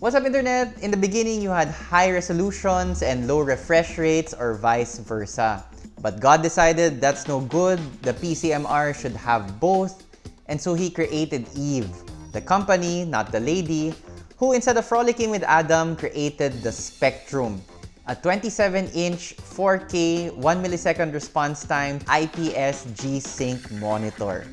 What's up internet? In the beginning, you had high resolutions and low refresh rates or vice versa. But God decided that's no good, the PCMR should have both, and so he created Eve, the company, not the lady, who instead of frolicking with Adam, created the Spectrum, a 27-inch 4K 1 millisecond response time IPS G-Sync monitor.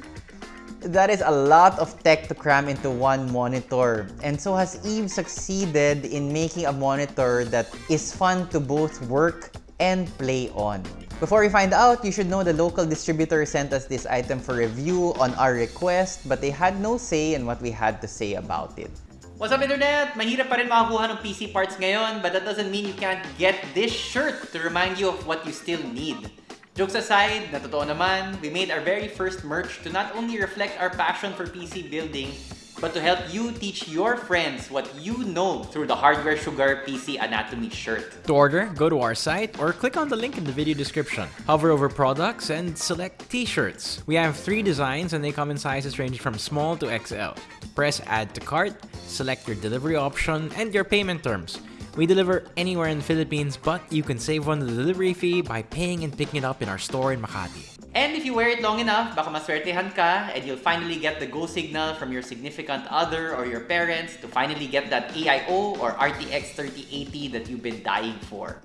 That is a lot of tech to cram into one monitor. And so has Eve succeeded in making a monitor that is fun to both work and play on. Before we find out, you should know the local distributor sent us this item for review on our request, but they had no say in what we had to say about it. What's up internet? Mahirap pa rin makakuha ng PC parts ngayon, but that doesn't mean you can't get this shirt to remind you of what you still need. Jokes aside, na totoo naman, we made our very first merch to not only reflect our passion for PC building, but to help you teach your friends what you know through the Hardware Sugar PC Anatomy shirt. To order, go to our site or click on the link in the video description. Hover over products and select t-shirts. We have three designs and they come in sizes ranging from small to XL. Press add to cart, select your delivery option and your payment terms. We deliver anywhere in the Philippines, but you can save on the delivery fee by paying and picking it up in our store in Makati. And if you wear it long enough, baka maswertehan ka and you'll finally get the go signal from your significant other or your parents to finally get that AIO or RTX 3080 that you've been dying for.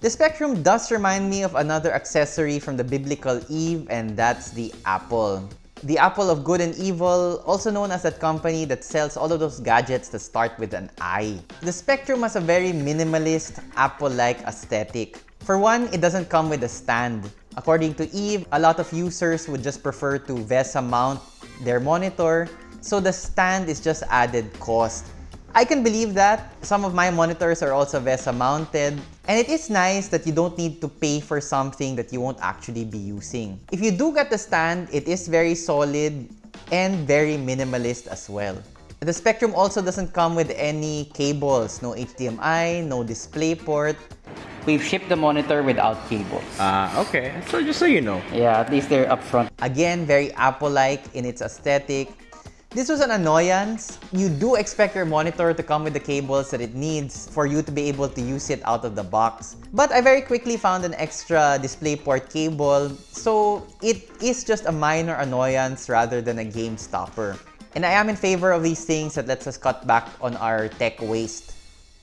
The Spectrum does remind me of another accessory from the biblical Eve and that's the Apple. The Apple of Good and Evil, also known as that company that sells all of those gadgets that start with an I. The Spectrum has a very minimalist, Apple-like aesthetic. For one, it doesn't come with a stand. According to Eve, a lot of users would just prefer to VESA mount their monitor, so the stand is just added cost. I can believe that. Some of my monitors are also VESA mounted. And it is nice that you don't need to pay for something that you won't actually be using. If you do get the stand, it is very solid and very minimalist as well. The Spectrum also doesn't come with any cables, no HDMI, no DisplayPort. We've shipped the monitor without cables. Ah, uh, okay. So just so you know. Yeah, at least they're upfront. Again, very Apple-like in its aesthetic. This was an annoyance. You do expect your monitor to come with the cables that it needs for you to be able to use it out of the box. But I very quickly found an extra DisplayPort cable, so it is just a minor annoyance rather than a game stopper. And I am in favor of these things that lets us cut back on our tech waste.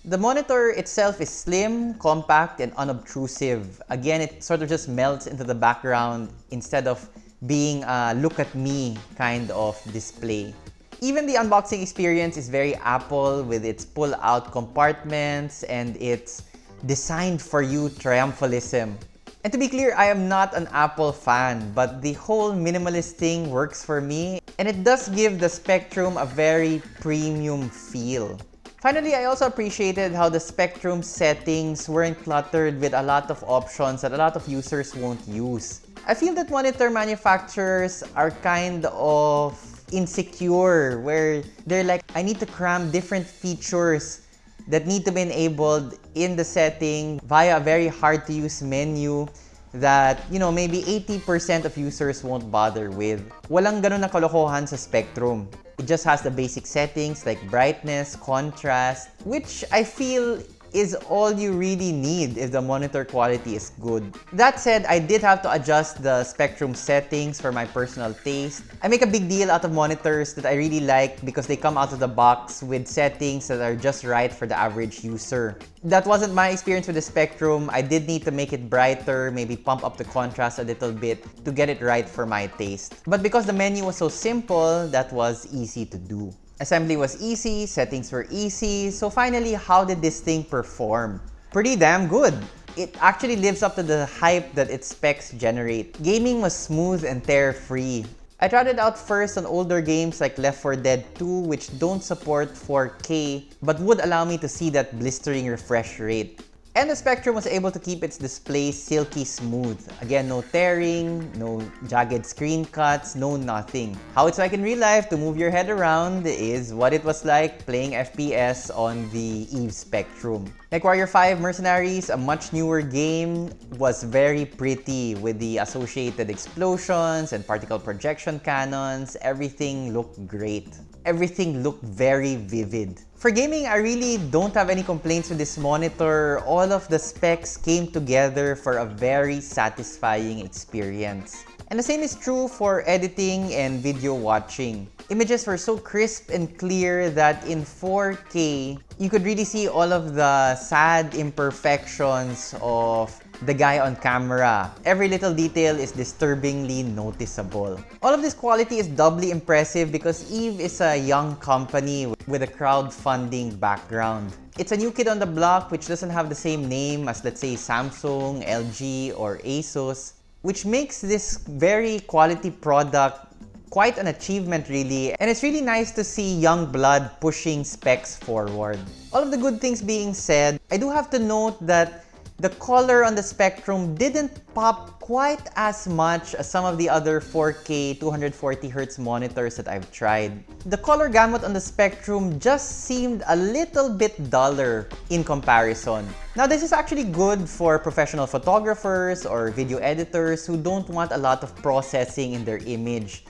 The monitor itself is slim, compact, and unobtrusive. Again, it sort of just melts into the background instead of being a look at me kind of display. Even the unboxing experience is very Apple with its pull-out compartments and its designed for you triumphalism. And to be clear, I am not an Apple fan, but the whole minimalist thing works for me and it does give the Spectrum a very premium feel. Finally, I also appreciated how the Spectrum settings weren't cluttered with a lot of options that a lot of users won't use. I feel that monitor manufacturers are kind of insecure where they're like, I need to cram different features that need to be enabled in the setting via a very hard to use menu that, you know, maybe 80% of users won't bother with. Walang ganun na kalokohan sa Spectrum. It just has the basic settings like brightness, contrast, which I feel is all you really need if the monitor quality is good. That said, I did have to adjust the spectrum settings for my personal taste. I make a big deal out of monitors that I really like because they come out of the box with settings that are just right for the average user. That wasn't my experience with the Spectrum. I did need to make it brighter, maybe pump up the contrast a little bit to get it right for my taste. But because the menu was so simple, that was easy to do. Assembly was easy, settings were easy, so finally, how did this thing perform? Pretty damn good! It actually lives up to the hype that its specs generate. Gaming was smooth and tear-free. I tried it out first on older games like Left 4 Dead 2 which don't support 4K but would allow me to see that blistering refresh rate. And the Spectrum was able to keep its display silky smooth. Again, no tearing, no jagged screen cuts, no nothing. How it's like in real life to move your head around is what it was like playing FPS on the EVE Spectrum. MechWarrior 5 Mercenaries, a much newer game, was very pretty with the associated explosions and particle projection cannons. Everything looked great. everything looked very vivid. For gaming, I really don't have any complaints with this monitor. All of the specs came together for a very satisfying experience. And the same is true for editing and video watching. Images were so crisp and clear that in 4K, you could really see all of the sad imperfections of the guy on camera. Every little detail is disturbingly noticeable. All of this quality is doubly impressive because EVE is a young company with a crowdfunding background. It's a new kid on the block which doesn't have the same name as let's say Samsung, LG, or Asus, which makes this very quality product quite an achievement really and it's really nice to see young blood pushing specs forward. All of the good things being said, I do have to note that the color on the Spectrum didn't pop quite as much as some of the other 4K 240Hz monitors that I've tried. The color gamut on the Spectrum just seemed a little bit duller in comparison. Now this is actually good for professional photographers or video editors who don't want a lot of processing in their image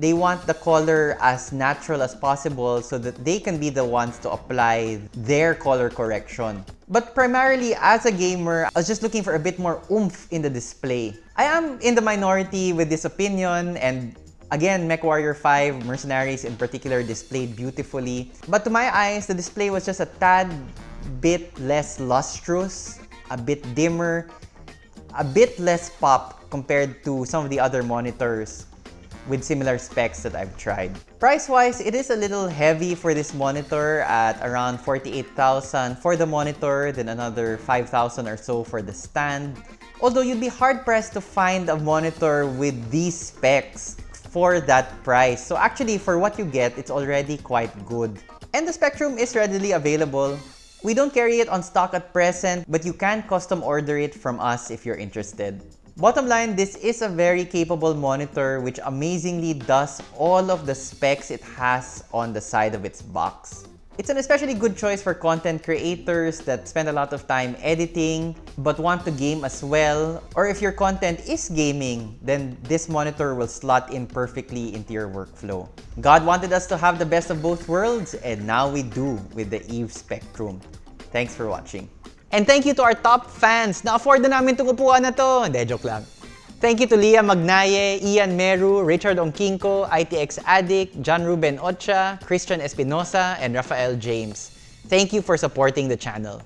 they want the color as natural as possible so that they can be the ones to apply their color correction. But primarily, as a gamer, I was just looking for a bit more oomph in the display. I am in the minority with this opinion and Again, MechWarrior 5 Mercenaries in particular displayed beautifully. But to my eyes, the display was just a tad bit less lustrous, a bit dimmer, a bit less pop compared to some of the other monitors with similar specs that I've tried. Price-wise, it is a little heavy for this monitor at around 48,000 for the monitor, then another 5,000 or so for the stand. Although you'd be hard-pressed to find a monitor with these specs for that price. So actually, for what you get, it's already quite good. And the Spectrum is readily available. We don't carry it on stock at present, but you can custom order it from us if you're interested. Bottom line, this is a very capable monitor which amazingly does all of the specs it has on the side of its box. It's an especially good choice for content creators that spend a lot of time editing but want to game as well. Or if your content is gaming, then this monitor will slot in perfectly into your workflow. God wanted us to have the best of both worlds and now we do with the EVE Spectrum. Thanks for watching. And thank you to our top fans. Na-afford na namin itong upuan na to. Hindi, joke lang. Thank you to Leah Magnaye, Ian Meru, Richard Onkinko, ITX Addict, John Ruben Ocha, Christian Espinosa, and Rafael James. Thank you for supporting the channel.